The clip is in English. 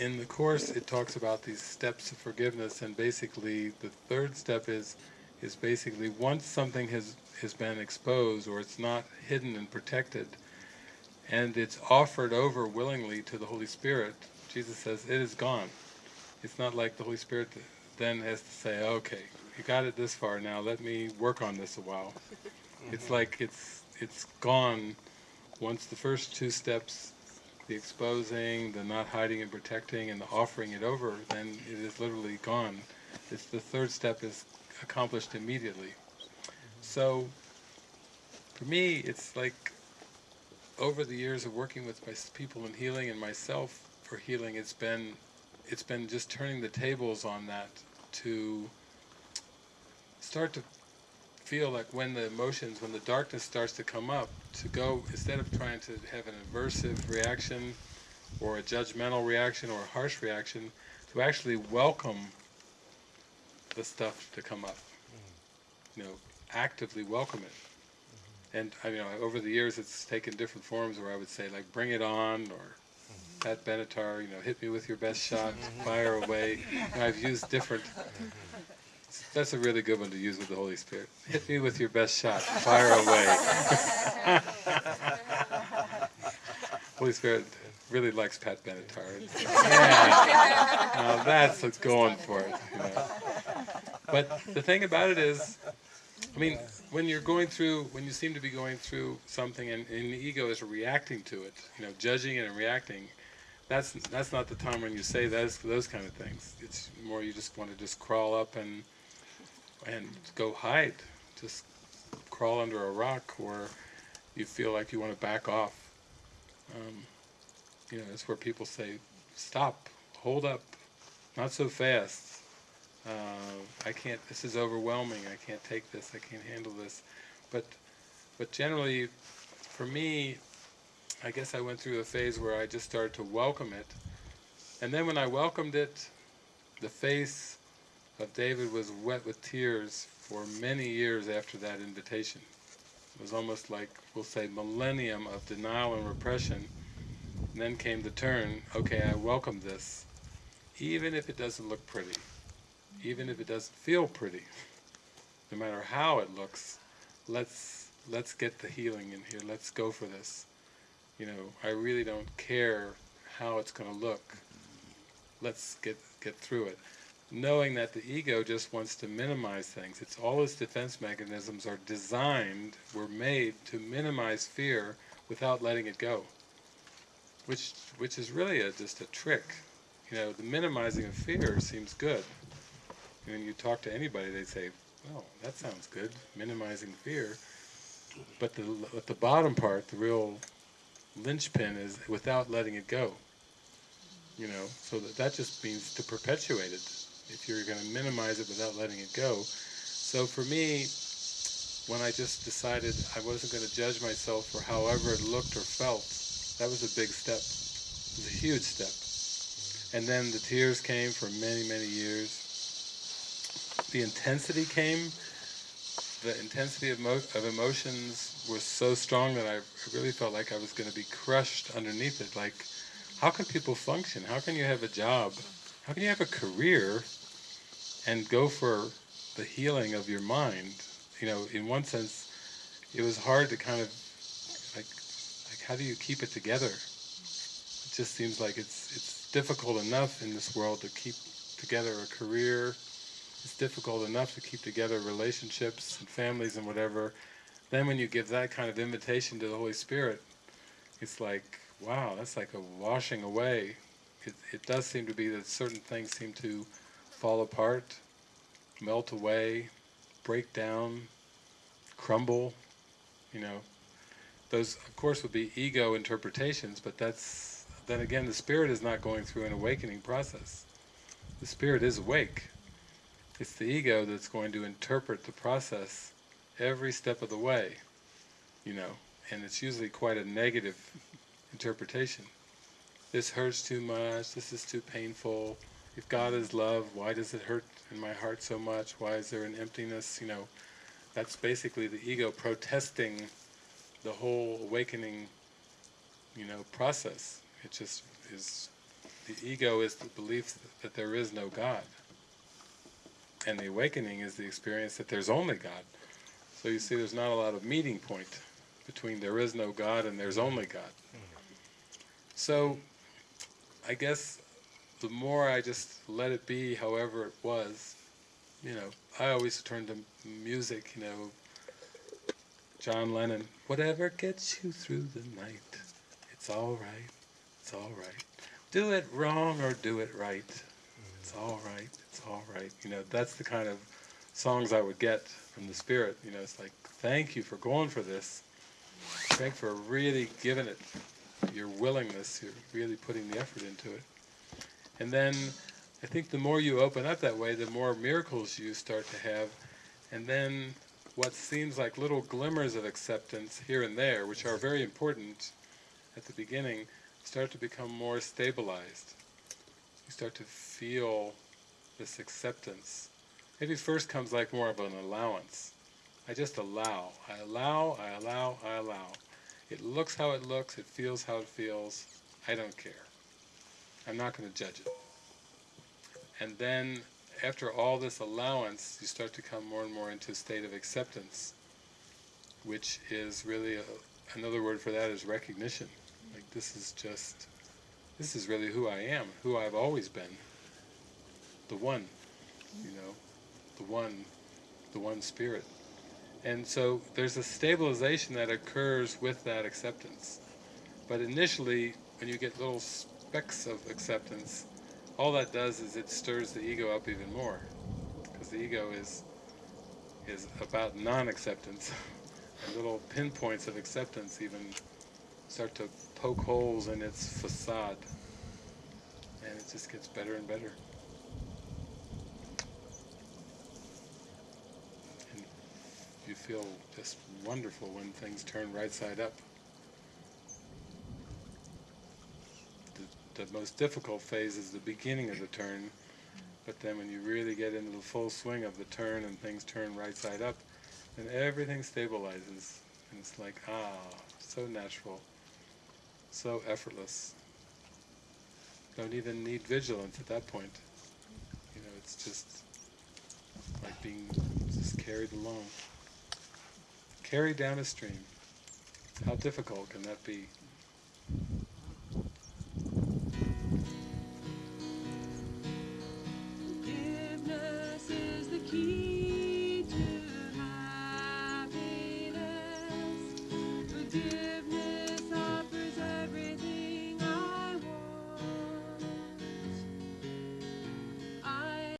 in the Course it talks about these steps of forgiveness and basically the third step is is basically once something has, has been exposed or it's not hidden and protected and it's offered over willingly to the Holy Spirit, Jesus says it is gone. It's not like the Holy Spirit then has to say, okay, you got it this far now, let me work on this a while. It's like it's it's gone once the first two steps, the exposing, the not hiding and protecting, and the offering it over, then it is literally gone. It's the third step is accomplished immediately. So, for me, it's like over the years of working with my people in healing and myself for healing, it's been it's been just turning the tables on that to start to feel like when the emotions, when the darkness starts to come up, to go, instead of trying to have an aversive reaction or a judgmental reaction or a harsh reaction, to actually welcome the stuff to come up. You know, actively welcome it. And I mean, over the years it's taken different forms where I would say like, bring it on, or Pat Benatar, you know, hit me with your best shot, fire away. I've used different that's a really good one to use with the Holy Spirit. Hit me with your best shot. Fire away. Holy Spirit really likes Pat Benatar. Yeah. Now that's what's going for it. You know. But the thing about it is, I mean, when you're going through, when you seem to be going through something and, and the ego is reacting to it, you know, judging it and reacting, that's that's not the time when you say those those kind of things. It's more you just want to just crawl up and and go hide. Just crawl under a rock or you feel like you want to back off. Um, you know, it's where people say, stop, hold up, not so fast. Uh, I can't, this is overwhelming, I can't take this, I can't handle this. But, but generally, for me, I guess I went through a phase where I just started to welcome it. And then when I welcomed it, the face of David was wet with tears for many years after that invitation. It was almost like, we'll say, millennium of denial and repression. And then came the turn, okay, I welcome this, even if it doesn't look pretty, even if it doesn't feel pretty, no matter how it looks, let's let's get the healing in here, let's go for this. You know, I really don't care how it's going to look, let's get, get through it knowing that the ego just wants to minimize things. It's all its defense mechanisms are designed, were made to minimize fear without letting it go. Which which is really a, just a trick. You know, the minimizing of fear seems good. When you talk to anybody, they say, well, that sounds good, minimizing fear. But the, at the bottom part, the real linchpin is without letting it go. You know, so that, that just means to perpetuate it if you're going to minimize it without letting it go. So for me, when I just decided I wasn't going to judge myself for however it looked or felt, that was a big step. It was a huge step. And then the tears came for many, many years. The intensity came. The intensity of, of emotions was so strong that I really felt like I was going to be crushed underneath it. Like, how can people function? How can you have a job? How can you have a career and go for the healing of your mind. You know, in one sense, it was hard to kind of like, like how do you keep it together? It just seems like it's it's difficult enough in this world to keep together a career. It's difficult enough to keep together relationships and families and whatever. Then when you give that kind of invitation to the Holy Spirit, it's like, wow, that's like a washing away. It, it does seem to be that certain things seem to fall apart, melt away, break down, crumble, you know. Those, of course, would be ego interpretations, but that's, then again, the spirit is not going through an awakening process. The spirit is awake. It's the ego that's going to interpret the process every step of the way, you know, and it's usually quite a negative interpretation. This hurts too much, this is too painful, if God is love, why does it hurt in my heart so much? Why is there an emptiness? You know, that's basically the ego protesting the whole awakening, you know, process. It just is the ego is the belief that there is no God. And the awakening is the experience that there's only God. So you see there's not a lot of meeting point between there is no God and there's only God. Hmm. So I guess the more I just let it be however it was, you know, I always turn to music, you know, John Lennon, whatever gets you through the night, it's all right, it's all right. Do it wrong or do it right, it's all right, it's all right. You know, that's the kind of songs I would get from the Spirit. You know, it's like, thank you for going for this. Thank you for really giving it your willingness, you're really putting the effort into it. And then I think the more you open up that way, the more miracles you start to have. And then what seems like little glimmers of acceptance here and there, which are very important at the beginning, start to become more stabilized. You start to feel this acceptance. Maybe first comes like more of an allowance. I just allow. I allow, I allow, I allow. It looks how it looks, it feels how it feels. I don't care. I'm not going to judge it. And then, after all this allowance, you start to come more and more into a state of acceptance, which is really a, another word for that is recognition. Like this is just, this is really who I am, who I've always been. The one, you know, the one, the one spirit. And so there's a stabilization that occurs with that acceptance. But initially, when you get little specks of acceptance, all that does is it stirs the ego up even more. Because the ego is is about non-acceptance. and little pinpoints of acceptance even start to poke holes in its facade. And it just gets better and better. And you feel just wonderful when things turn right side up. The, the most difficult phase is the beginning of the turn, but then when you really get into the full swing of the turn and things turn right side up, then everything stabilizes. And it's like, ah, so natural, so effortless. Don't even need vigilance at that point. You know, it's just like being just carried along. Carried down a stream. How difficult can that be? keep.